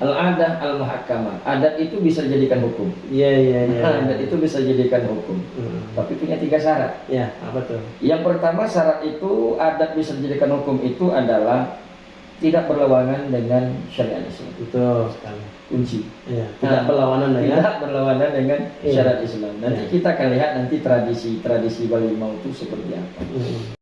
Al-adah al-muhakkamah. Adat itu bisa dijadikan hukum. Iya, iya, iya. Adat itu bisa dijadikan hukum. Hmm. Tapi punya tiga syarat. Ya, apa tuh? Yang pertama syarat itu adat bisa dijadikan hukum itu adalah tidak berlawanan dengan syariat Islam. Betul sekali. Kunci. Iya, tidak Nah, berlawanan dengan Tidak berlawanan dengan Iya. syariat Islam. Nanti Iya. kita akan lihat nanti tradisi-tradisi Balimau itu seperti apa. Hmm.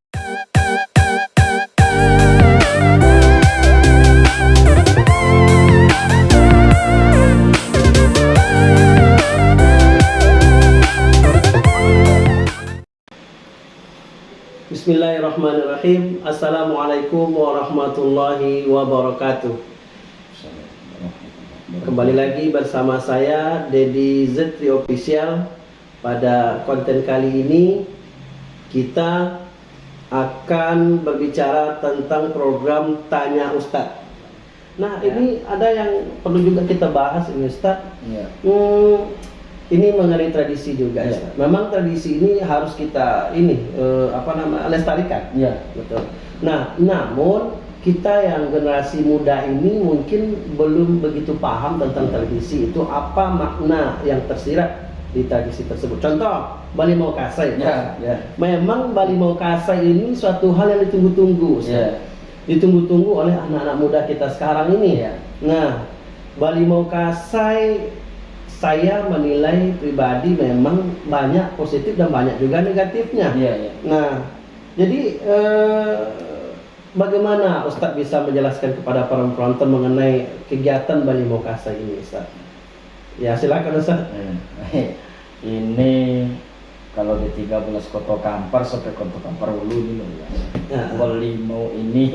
Bismillahirrahmanirrahim. Assalamualaikum warahmatullahi wabarakatuh. Kembali lagi bersama saya Dedi Zetri Official. Pada konten kali ini kita akan berbicara tentang program Tanya Ustadz. Nah, Ya. ini ada yang perlu juga kita bahas ini Ustadz. Iya. Hmm, ini mengenai tradisi juga. Ya. Memang tradisi ini harus kita ini eh, apa nama lestarikan. Iya. Betul. Nah, namun kita yang generasi muda ini mungkin belum begitu paham tentang tradisi itu apa makna yang tersirat di tradisi tersebut. Contoh, Bali Mau Kasai. Ya, ya. Memang Bali Mau Kasai ini suatu hal yang ditunggu-tunggu. Ya. Ditunggu-tunggu oleh anak-anak muda kita sekarang ini. Iya. Nah, Bali Mau Kasai saya menilai pribadi memang banyak positif dan banyak juga negatifnya. Iya, iya. Nah, jadi eh, bagaimana Ustadz bisa menjelaskan kepada para penonton mengenai kegiatan Bali Mokasa ini, Ustadz? Ya, silakan Ustadz. Ini kalau di 13 Koto Kampar sampai Koto Kampar Ulu ini loh ya. Ini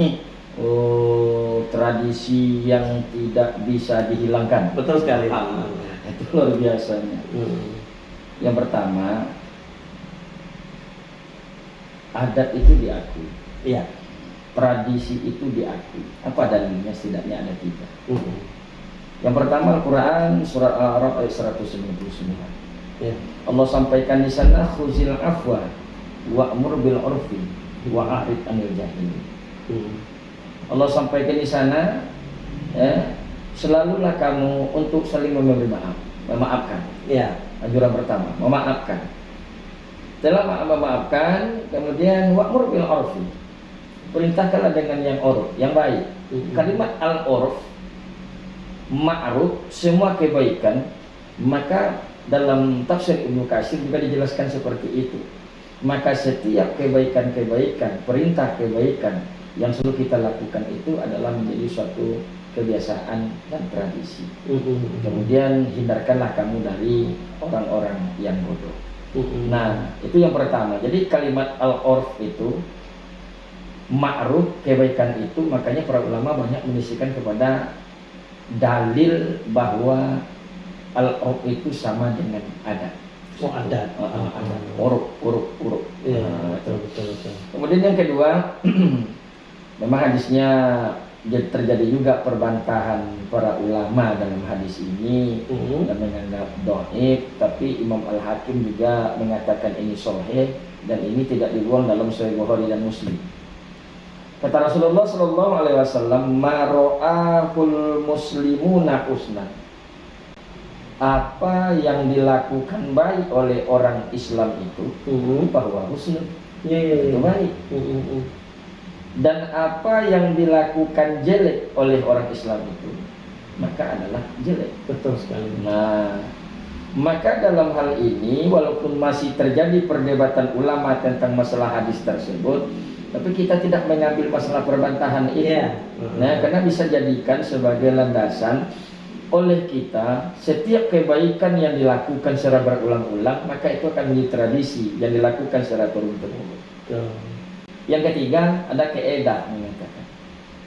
oh, tradisi yang tidak bisa dihilangkan. Betul sekali. Ah, itu luar biasanya. Hmm. Yang pertama, adat itu diakui, Iya. tradisi itu diakui. Apa dalilnya? Setidaknya ada tiga. Hmm. Yang pertama Al-Quran surat Al-Araf ayat 199. Ya. Allah sampaikan di sana khuzil afwa wa'mur bil urfi wa a'rid anil jahil. Hmm. Allah sampaikan di sana ya, selalulah kamu untuk saling memberi maaf, memaafkan. Iya. Anjuran pertama, memaafkan. Setelah ma- memaafkan, kemudian wa'mur bil urfi. Perintahkanlah dengan yang uruf, yang baik. Hmm. Kalimat al-urf ma'ruf semua kebaikan, maka dalam tafsir Ibnu Katsir juga dijelaskan seperti itu. Maka setiap kebaikan-kebaikan, perintah kebaikan yang selalu kita lakukan itu adalah menjadi suatu kebiasaan dan tradisi. Hmm. Kemudian hindarkanlah kamu dari orang-orang yang bodoh. Hmm. Nah, itu yang pertama. Jadi kalimat al-urf itu ma'ruf kebaikan itu makanya para ulama banyak menisikan kepada dalil bahwa al-urf itu sama dengan adat. Oh, adat. Adat. Uruf, uruf, uruf. Iya, Ah, betul, betul, betul. Kemudian yang kedua, memang hadisnya terjadi juga perbantahan para ulama dalam hadis ini Hmm. dan menganggap doib, tapi Imam Al Hakim juga mengatakan ini sahih dan ini tidak dibuang dalam Sahih Bukhari dan Muslim. Kata Rasulullah Shallallahu Alaihi Wasallam, "Maro'ahul muslimuna husna." Apa yang dilakukan baik oleh orang Islam itu Hmm. bahwa husnul Iya, iya, iya. itu baik Hmm. Dan apa yang dilakukan jelek oleh orang Islam itu maka adalah jelek. Betul sekali. Nah, maka dalam hal ini walaupun masih terjadi perdebatan ulama tentang masalah hadis tersebut, tapi kita tidak mengambil masalah perbantahan itu. Iya. Nah, karena bisa jadikan sebagai landasan oleh kita setiap kebaikan yang dilakukan secara berulang-ulang maka itu akan menjadi tradisi yang dilakukan secara turun-temurun. Betul. Yang ketiga ada keedah mengatakan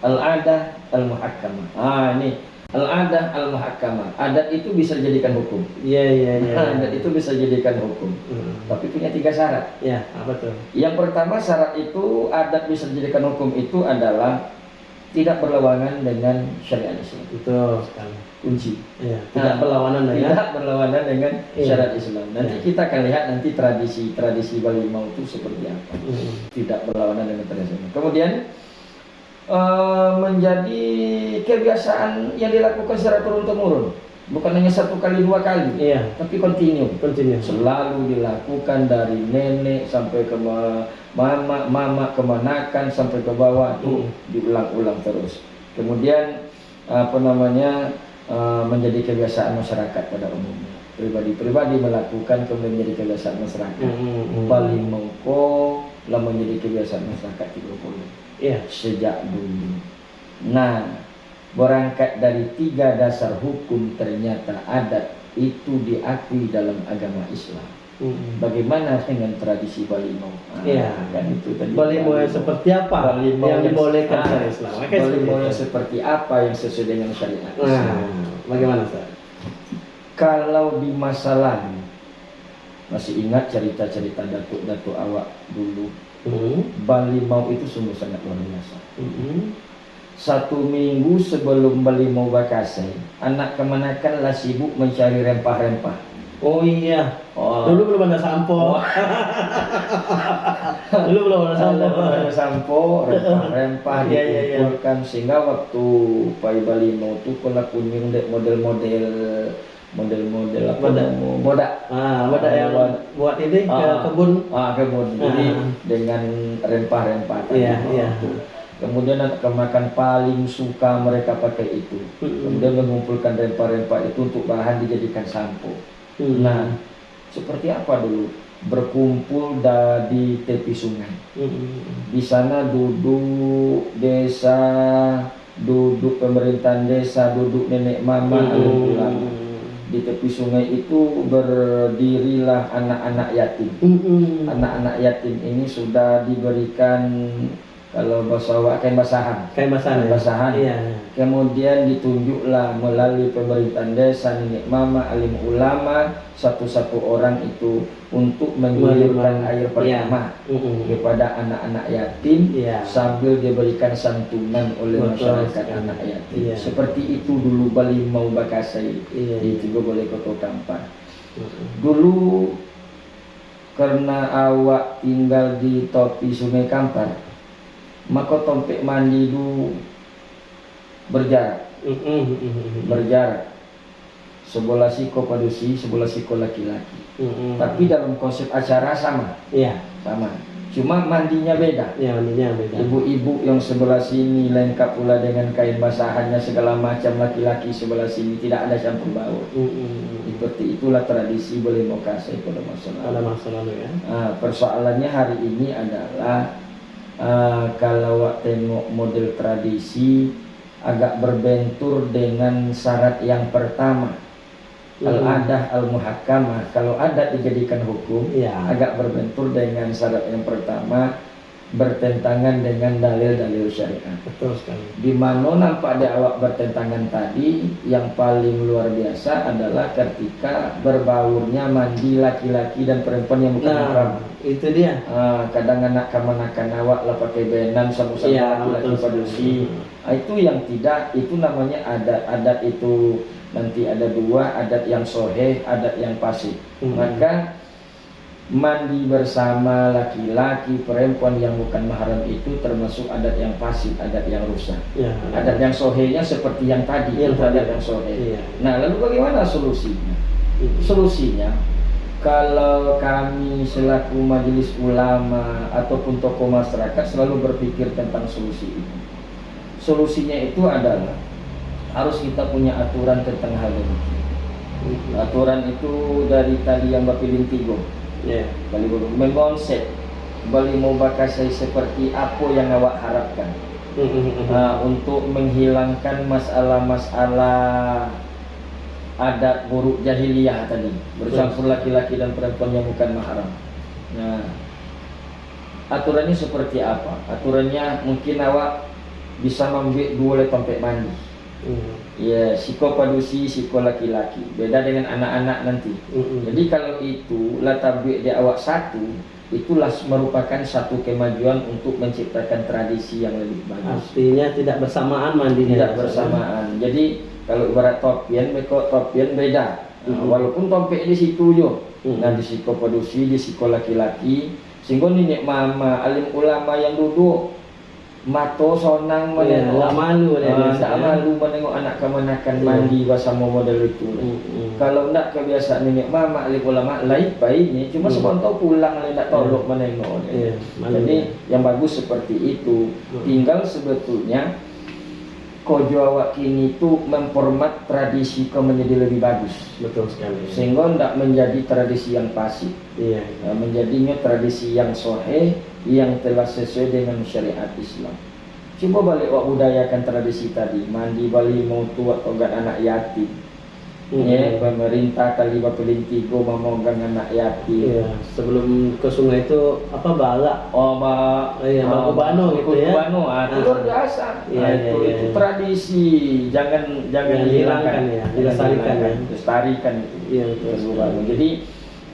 al-adah al-muhakkamah. Ah ini al-adah al-muhakkamah. Adat itu bisa dijadikan hukum. Iya, iya, iya. Adat itu bisa dijadikan hukum. Hmm. Tapi punya tiga syarat. Ya, apa tuh? Yang pertama syarat itu adat bisa dijadikan hukum itu adalah tidak berlawanan dengan syariat Islam. Betul sekali. Kunci. Ya, tidak Nah, berlawanan dengan Tidak berlawanan dengan Iya. syariat Islam. Nanti Iya. kita akan lihat nanti tradisi-tradisi Balimau itu seperti apa. Hmm. Tidak berlawanan dengan tradisi Islam. Kemudian eh, menjadi kebiasaan yang dilakukan secara turun temurun bukan hanya satu kali dua kali Iya. tapi continue Continue. selalu dilakukan dari nenek sampai ke mama mama kemanakan sampai ke bawah itu Hmm. diulang-ulang terus kemudian apa namanya eh, menjadi kebiasaan masyarakat pada umumnya pribadi-pribadi melakukan kemudian menjadi kebiasaan masyarakat Mm-mm. Bali Mongko lah menjadi kebiasaan masyarakat di Bengkulu Iya. sejak dulu. Nah, berangkat dari tiga dasar hukum ternyata adat itu diakui dalam agama Islam. Mm-mm. Bagaimana dengan tradisi Balimo? Ah, Iya. kan itu tadi. Balimo yang seperti apa Balimo yang dibolehkan ah, syariat Islam? Oke, Balimo seperti yang seperti apa yang sesuai dengan syariat Nah, Islam? bagaimana Ustaz? Kalau di masa lalu masih ingat cerita-cerita datuk-datuk awak dulu Hmm. Balimau itu sungguh sangat luar biasa. Mm-mm. Satu minggu sebelum Balimau Bakasai, anak kemanakan lah sibuk mencari rempah-rempah. Oh iya. Oh, Dulu belum ada sampo. Dulu belum ada sampo. ada sampo, rempah-rempah Iya, iya, iya. dikumpulkan sehingga waktu Pai Balimau tuh kalau kunjung dek model-model model-model apa Bodak. namanya? bodak Ah, yang buat ini ke Ah. kebun. ah kebun jadi Ah. dengan rempah-rempah tadi. Iya, iya. kemudian anak kemakan paling suka mereka pakai itu Mm-mm. kemudian mengumpulkan rempah-rempah itu untuk bahan dijadikan sampo Hmm. nah seperti apa dulu? Berkumpul di tepi sungai. Mm-mm. di sana duduk desa duduk pemerintahan desa duduk nenek mama alim ulama di tepi sungai itu berdirilah anak-anak yatim. Mm-mm. anak-anak yatim ini sudah diberikan kalau bahasa Awak kain basahan Kayak basahan. ya? Basahan. Iya. kemudian ditunjuklah melalui pemerintahan desa nenek mama alim ulama satu-satu orang itu untuk menggulirkan Menerima. air pertama Mm-mm. kepada anak-anak yatim Iya. sambil diberikan santunan oleh Betul masyarakat sekali. anak yatim Iya. seperti itu dulu Bali mau bakasai Iya. di Tigo Boleh Kota Kampar dulu karena awak tinggal di topi sungai Kampar maka tompek mandi itu berjarak Mm-mm. Mm-mm. berjarak sebelah siko padusi sebelah siko laki-laki Mm-mm. tapi dalam konsep acara sama Iya. sama cuma mandinya beda Ya, mandinya beda. ibu-ibu yang sebelah sini lengkap pula dengan kain basahannya segala macam laki-laki sebelah sini tidak ada campur baur seperti itulah tradisi boleh mokasai pada masa lalu ya. Ah, persoalannya hari ini adalah ah, kalau tengok model tradisi agak berbentur dengan syarat yang pertama Hmm. al-adah al-muhakkamah kalau adat dijadikan hukum Iya. agak berbentur dengan syarat yang pertama bertentangan dengan dalil-dalil syariat Betul sekali. di mana nampak ada awak bertentangan tadi yang paling luar biasa adalah ketika berbaurnya mandi laki-laki dan perempuan yang bukan Nah, itu dia. Ah, kadang anak kemanakan awak lah pakai benang sama-sama Iya, laki-laki padusi. Ah, itu yang tidak itu namanya adat adat itu nanti ada dua adat yang soheh adat yang pasif Hmm. maka mandi bersama laki-laki perempuan yang bukan mahram itu termasuk adat yang pasif adat yang rusak Ya. adat yang sohehnya seperti yang tadi Yang itu adat yang soheh Iya. nah lalu bagaimana solusinya Mm. solusinya kalau kami selaku majelis ulama ataupun tokoh masyarakat selalu berpikir tentang solusi itu solusinya itu adalah harus kita punya aturan tentang hal ini Mm. aturan itu dari tadi yang Bapak Tigo Ya. Bali Bali mau bakasai seperti apa yang awak harapkan. Ah, untuk menghilangkan masalah-masalah adat buruk jahiliyah tadi bercampur laki-laki dan perempuan yang bukan mahram. Nah, aturannya seperti apa? Aturannya mungkin awak bisa mengambil dua oleh tompek mandi. Mm. Ya, siko padusi, siko laki-laki. Beda dengan anak-anak nanti. Mm-mm. Jadi kalau itu latabik di awak satu, itulah merupakan satu kemajuan untuk menciptakan tradisi yang lebih bagus. Artinya tidak bersamaan mandinya. Tidak bersamaan. Jadi kalau ibarat topian, mereka topian beda. Nah, Mhm. walaupun tompek di situ jo. Mhm. Nah di siko padusi, di siko laki-laki. Sehingga nenek mama, alim ulama yang duduk mato sonang Iya, menengok nggak malu dia Ah, biasa, nggak ya. malu menengok anak kemanakan Iya. mandi bersama model itu Mm-mm. kalau nak kebiasaan nenek mama li ulama lain baiknya cuma Hmm. sebentar pulang li nak tolok Iya. menengok dia. Iya, malu jadi dia. yang bagus seperti itu Hmm. tinggal sebetulnya kojo awak kini itu memformat tradisi kau menjadi lebih bagus betul sekali sehingga tidak menjadi tradisi yang pasif iya Nah, menjadinya tradisi yang soheh yang telah sesuai dengan syariat Islam. Coba balik wak budayakan tradisi tadi mandi bali mau tua togat anak yatim. Hmm. Ya, pemerintah kali bapeling tigo memogang anak yatim. Iya, sebelum ke sungai itu apa balak Oh, ba, Iya, ah, Bakubano gitu ya. Bakubano, ah, itu luar biasa. Iya, Nah, iya, itu, iya, itu iya. tradisi, jangan jangan Jangan dihilangkan, hilangkan ya, dilestarikan ya. Lestarikan itu. Iya, betul Itu sekali. baru. Jadi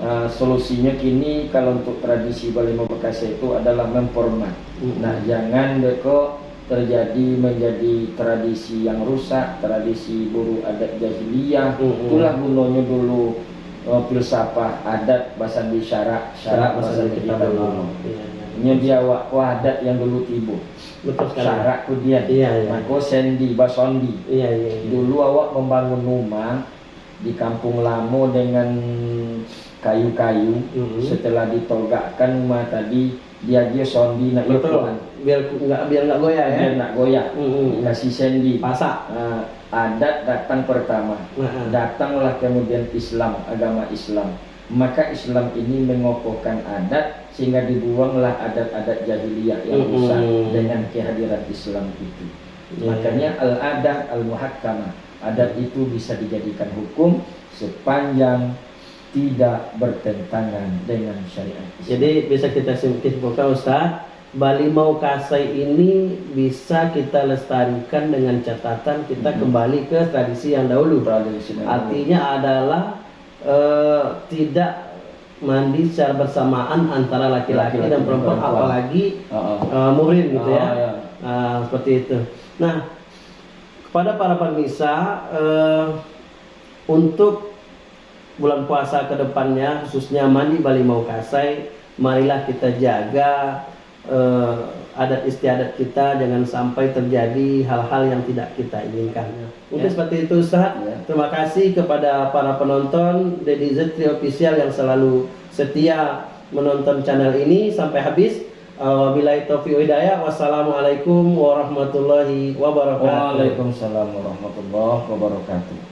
uh, solusinya kini kalau untuk tradisi Bali Bekasi itu adalah memformat. Mm. Nah, jangan deko terjadi menjadi tradisi yang rusak, tradisi buru adat jahiliyah. Mm-mm. Itulah gunanya dulu uh, filsafah adat bahasa di syarak, syarak bahasa kita dulu. Iya, iya. Ini dia wa- wadat yang dulu tibu. betul sekali Syarak kemudian. Iya, iya. Maka sendi, basondi. iya iya iya. Dulu awak membangun rumah di kampung Lamo dengan kayu-kayu. Mhm. Setelah ditogakkan rumah tadi, dia dia sondi nak betul biar nggak biar nggak goyah ya Dia nak goyah. Mhm. Dikasih sendi. pasak Ah, adat datang pertama. Nah, Datanglah kemudian Islam, agama Islam. Maka Islam ini mengokohkan adat sehingga dibuanglah adat-adat jahiliyah yang Mhm. rusak dengan kehadiran Islam itu. Iya. Makanya al-adah al-muhakkamah. Adat itu bisa dijadikan hukum sepanjang tidak bertentangan dengan syariat Islam. Jadi bisa kita simpulkan Ustaz, Bali Mau Kasai ini bisa kita lestarikan dengan catatan kita Mhm. kembali ke tradisi yang dahulu. Tradisi yang Artinya adalah eh, tidak mandi secara bersamaan antara laki-laki dan perempuan, perempuan. apalagi oh. eh, muhrim gitu ya. Oh, ya. Ah, seperti itu. Nah, kepada para pemirsa eh, untuk bulan puasa ke depannya khususnya mandi Bali Mau Kasai, marilah kita jaga eh, adat istiadat kita jangan sampai terjadi hal-hal yang tidak kita inginkan. Mungkin Ya. seperti itu Ustaz. Ya. Terima kasih kepada para penonton Dedi Zetri Official yang selalu setia menonton channel ini sampai habis. Wabillahi taufiq hidayah. Wassalamualaikum warahmatullahi wabarakatuh. Waalaikumsalam warahmatullahi wabarakatuh.